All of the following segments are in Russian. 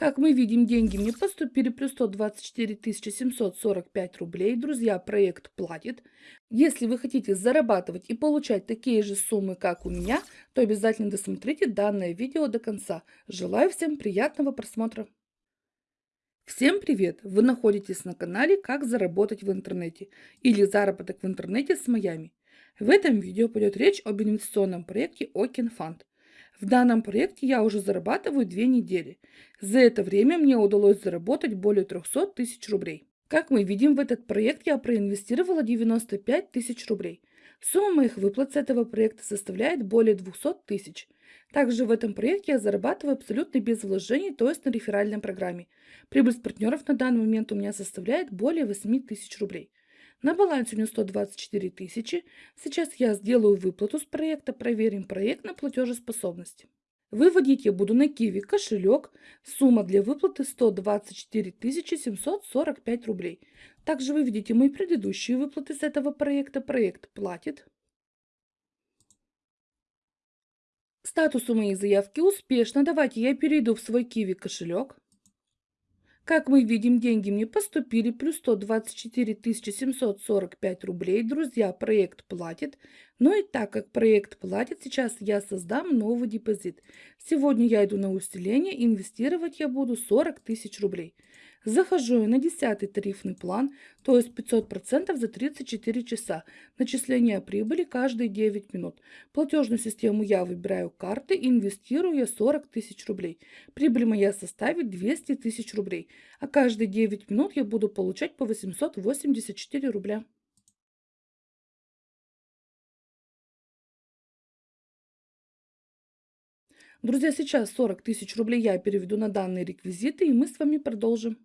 Как мы видим, деньги мне поступили плюс 124 745 рублей. Друзья, проект платит. Если вы хотите зарабатывать и получать такие же суммы, как у меня, то обязательно досмотрите данное видео до конца. Желаю всем приятного просмотра. Всем привет! Вы находитесь на канале «Как заработать в интернете» или «Заработок в интернете с Майами». В этом видео пойдет речь об инвестиционном проекте Fund. В данном проекте я уже зарабатываю две недели. За это время мне удалось заработать более 300 тысяч рублей. Как мы видим, в этот проект я проинвестировала 95 тысяч рублей. Сумма моих выплат с этого проекта составляет более 200 тысяч. Также в этом проекте я зарабатываю абсолютно без вложений, то есть на реферальной программе. Прибыль с партнеров на данный момент у меня составляет более 8 тысяч рублей. На балансе у меня 124 тысячи. Сейчас я сделаю выплату с проекта, проверим проект на платежеспособность. Выводить я буду на Киви кошелек. Сумма для выплаты 124 745 рублей. Также вы видите мои предыдущие выплаты с этого проекта. Проект платит. Статус у моей заявки успешно. Давайте я перейду в свой Киви кошелек. Как мы видим, деньги мне поступили, плюс 124 745 рублей. Друзья, проект платит. Но и так как проект платит, сейчас я создам новый депозит. Сегодня я иду на усиление, инвестировать я буду 40 тысяч рублей. Захожу я на 10 тарифный план, то есть 500% за 34 часа. Начисление прибыли каждые 9 минут. Платежную систему я выбираю карты, инвестирую я 40 тысяч рублей. Прибыль моя составит 200 тысяч рублей. А каждые 9 минут я буду получать по 884 рубля. Друзья, сейчас 40 тысяч рублей я переведу на данные реквизиты, и мы с вами продолжим.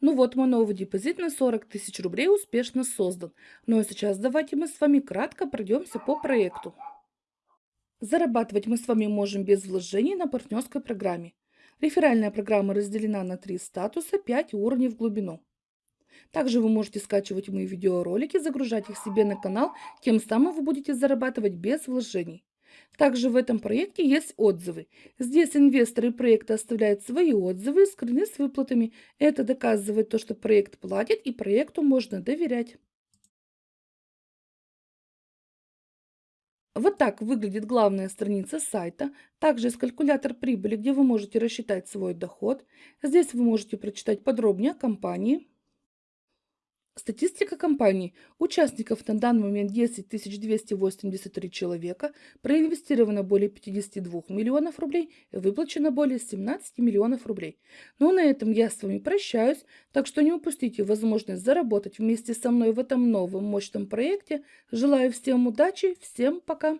Ну вот, мой новый депозит на 40 тысяч рублей успешно создан. Ну а сейчас давайте мы с вами кратко пройдемся по проекту. Зарабатывать мы с вами можем без вложений на партнерской программе. Реферальная программа разделена на три статуса, 5 уровней в глубину. Также вы можете скачивать мои видеоролики, загружать их себе на канал, тем самым вы будете зарабатывать без вложений. Также в этом проекте есть отзывы. Здесь инвесторы проекта оставляют свои отзывы и скрины с выплатами. Это доказывает то, что проект платит и проекту можно доверять. Вот так выглядит главная страница сайта. Также есть калькулятор прибыли, где вы можете рассчитать свой доход. Здесь вы можете прочитать подробнее о компании. Статистика компании. Участников на данный момент 10 283 человека, проинвестировано более 52 миллионов рублей, выплачено более 17 миллионов рублей. Ну, на этом я с вами прощаюсь, так что не упустите возможность заработать вместе со мной в этом новом мощном проекте. Желаю всем удачи, всем пока!